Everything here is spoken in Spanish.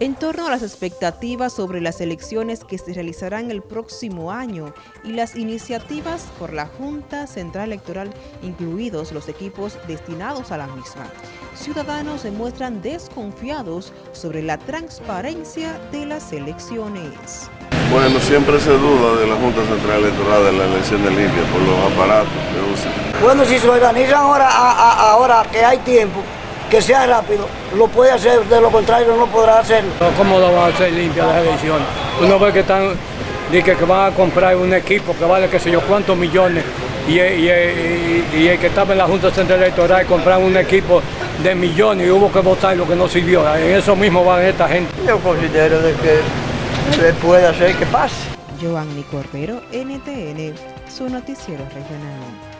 en torno a las expectativas sobre las elecciones que se realizarán el próximo año y las iniciativas por la Junta Central Electoral, incluidos los equipos destinados a la misma. Ciudadanos se muestran desconfiados sobre la transparencia de las elecciones. Bueno, siempre se duda de la Junta Central Electoral de la elección de limpia por los aparatos que usan. Bueno, si se organizan ahora, ahora que hay tiempo, que sea rápido, lo puede hacer, de lo contrario no podrá hacerlo. ¿Cómo lo van a hacer limpia las elecciones? Uno ve que están, dice que van a comprar un equipo que vale qué sé yo cuántos millones y, el que estaba en la Junta Central Electoral compraron un equipo de millones y hubo que votar lo que no sirvió. En eso mismo van esta gente. Yo considero de que se puede hacer que pase. Giovanni Cordero, NTN, su noticiero regional.